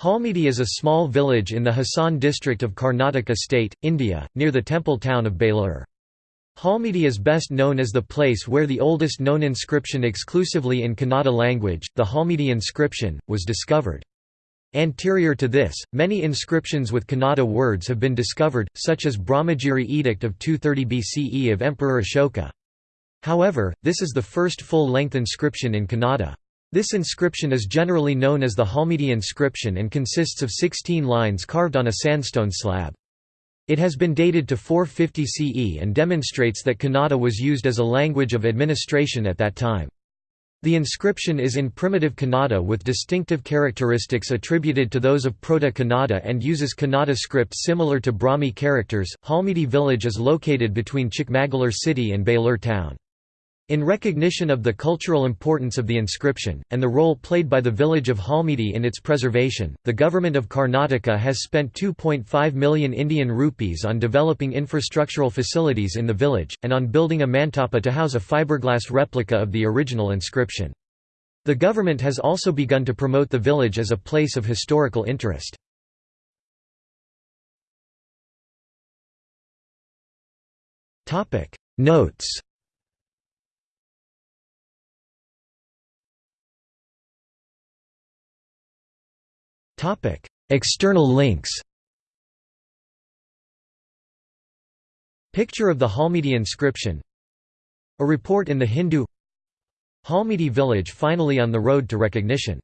Halmidi is a small village in the Hassan district of Karnataka state, India, near the temple town of Belur. Halmidi is best known as the place where the oldest known inscription exclusively in Kannada language, the Halmidi inscription, was discovered. Anterior to this, many inscriptions with Kannada words have been discovered, such as Brahmagiri Edict of 230 BCE of Emperor Ashoka. However, this is the first full-length inscription in Kannada. This inscription is generally known as the Halmidi inscription and consists of 16 lines carved on a sandstone slab. It has been dated to 450 CE and demonstrates that Kannada was used as a language of administration at that time. The inscription is in primitive Kannada with distinctive characteristics attributed to those of Proto-Kannada and uses Kannada script similar to Brahmi characters. Halmidi village is located between Chikmagalur city and Belur town. In recognition of the cultural importance of the inscription, and the role played by the village of Halmidi in its preservation, the government of Karnataka has spent 2.5 million Indian rupees on developing infrastructural facilities in the village, and on building a mantapa to house a fiberglass replica of the original inscription. The government has also begun to promote the village as a place of historical interest. Notes External links Picture of the Halmidi inscription. A report in the Hindu Halmidi village finally on the road to recognition